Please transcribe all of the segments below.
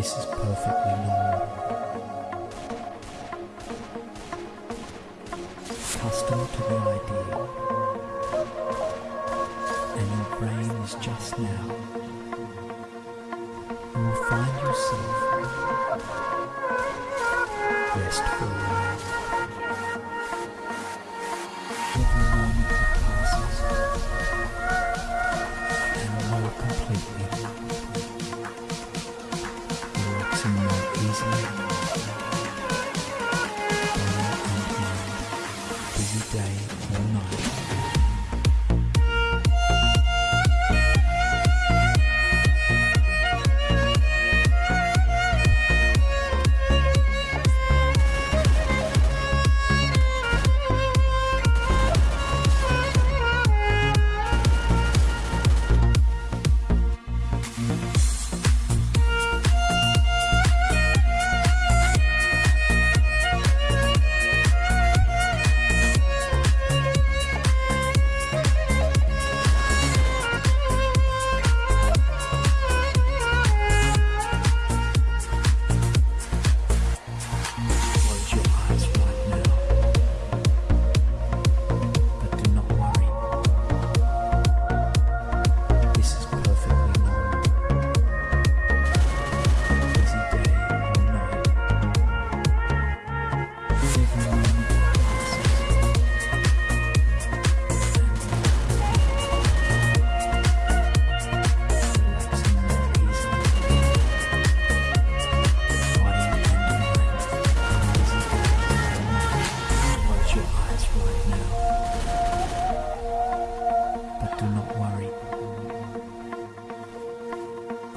This is perfectly normal. Accustomed to the idea, and your brain is just now. You will find yourself restful. Every moment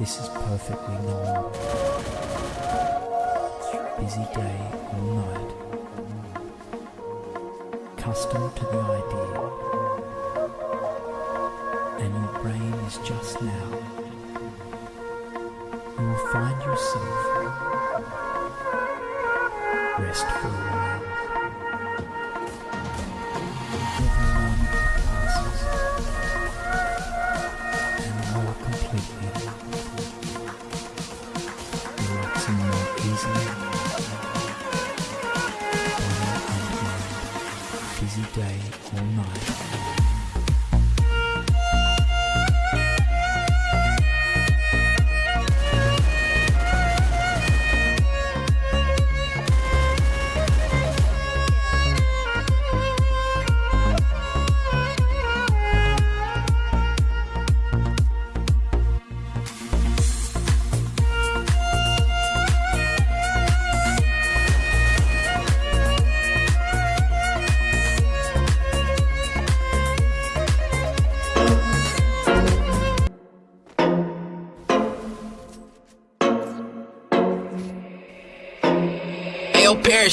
This is perfectly normal. Busy day or night. Accustomed to the idea. And your brain is just now. You will find yourself restful now. Every moment that passes, and completely,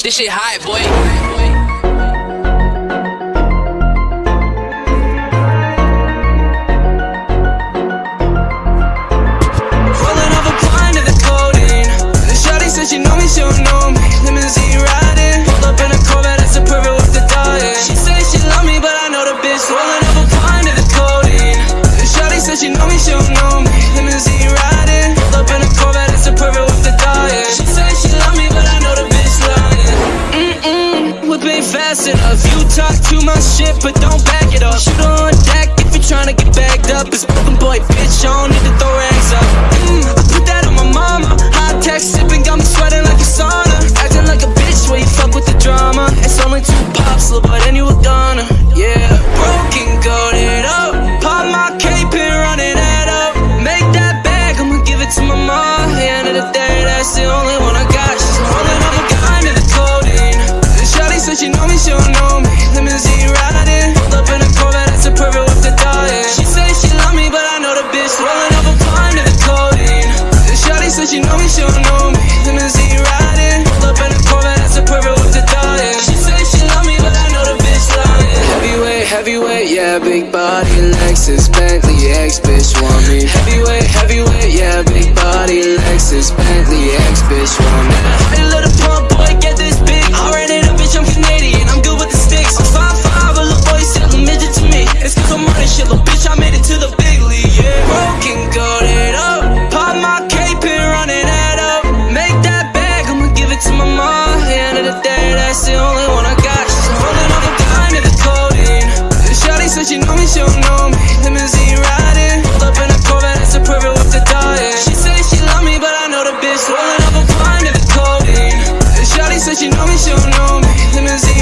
This shit hot, boy. But don't riding, pulled up in a Corvette, that's a perfect. She say she love me, but I know the bitch rolling up a of the codeine. The she know me, she don't know me. Riding, pulled up in a Corvette, that's a perfect. She she love me, but I know the bitch. Heavyweight, heavyweight, yeah, big body, Lexus, Bentley, ex bitch want me. Heavyweight, heavyweight, yeah, big body, Lexus, Bentley, ex. said she know me, she don't know me. Limousine